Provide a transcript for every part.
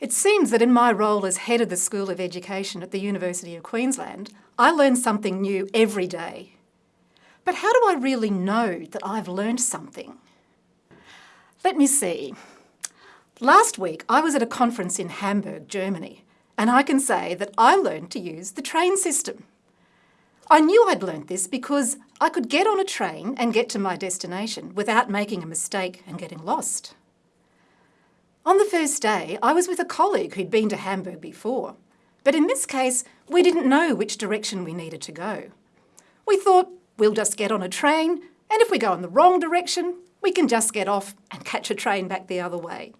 It seems that in my role as head of the School of Education at the University of Queensland, I learn something new every day. But how do I really know that I've learned something? Let me see. Last week I was at a conference in Hamburg, Germany, and I can say that I learned to use the train system. I knew I'd learned this because I could get on a train and get to my destination without making a mistake and getting lost. On the first day, I was with a colleague who'd been to Hamburg before, but in this case, we didn't know which direction we needed to go. We thought we'll just get on a train, and if we go in the wrong direction, we can just get off and catch a train back the other way.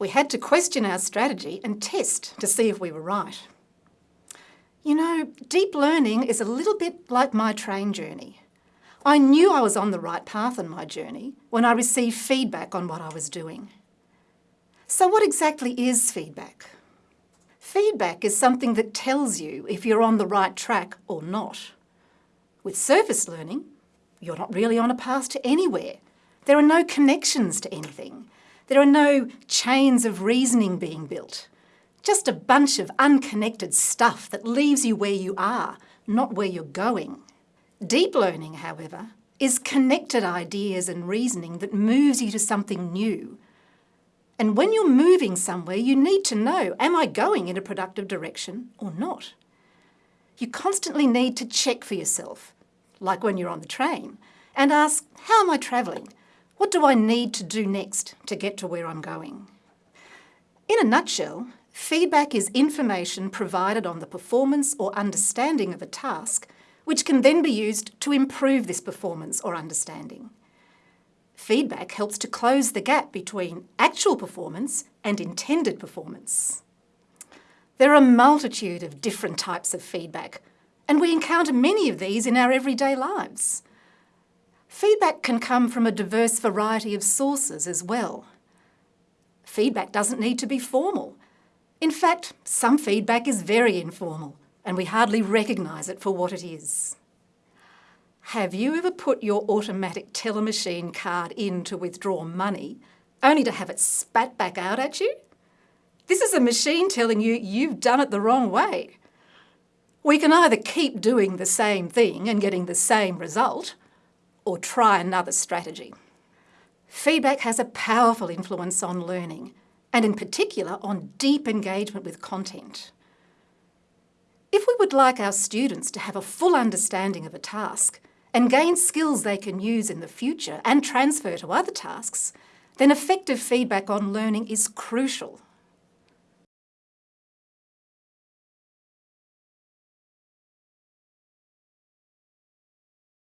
We had to question our strategy and test to see if we were right. You know, deep learning is a little bit like my train journey. I knew I was on the right path in my journey when I received feedback on what I was doing. So what exactly is feedback? Feedback is something that tells you if you're on the right track or not. With surface learning, you're not really on a path to anywhere. There are no connections to anything. There are no chains of reasoning being built. Just a bunch of unconnected stuff that leaves you where you are, not where you're going. Deep learning, however, is connected ideas and reasoning that moves you to something new, and when you're moving somewhere, you need to know, am I going in a productive direction or not? You constantly need to check for yourself, like when you're on the train, and ask, how am I travelling? What do I need to do next to get to where I'm going? In a nutshell, feedback is information provided on the performance or understanding of a task, which can then be used to improve this performance or understanding. Feedback helps to close the gap between actual performance and intended performance. There are a multitude of different types of feedback, and we encounter many of these in our everyday lives. Feedback can come from a diverse variety of sources as well. Feedback doesn't need to be formal. In fact, some feedback is very informal, and we hardly recognise it for what it is. Have you ever put your automatic teller machine card in to withdraw money, only to have it spat back out at you? This is a machine telling you you've done it the wrong way. We can either keep doing the same thing and getting the same result, or try another strategy. Feedback has a powerful influence on learning, and in particular on deep engagement with content. If we would like our students to have a full understanding of a task, and gain skills they can use in the future and transfer to other tasks, then effective feedback on learning is crucial.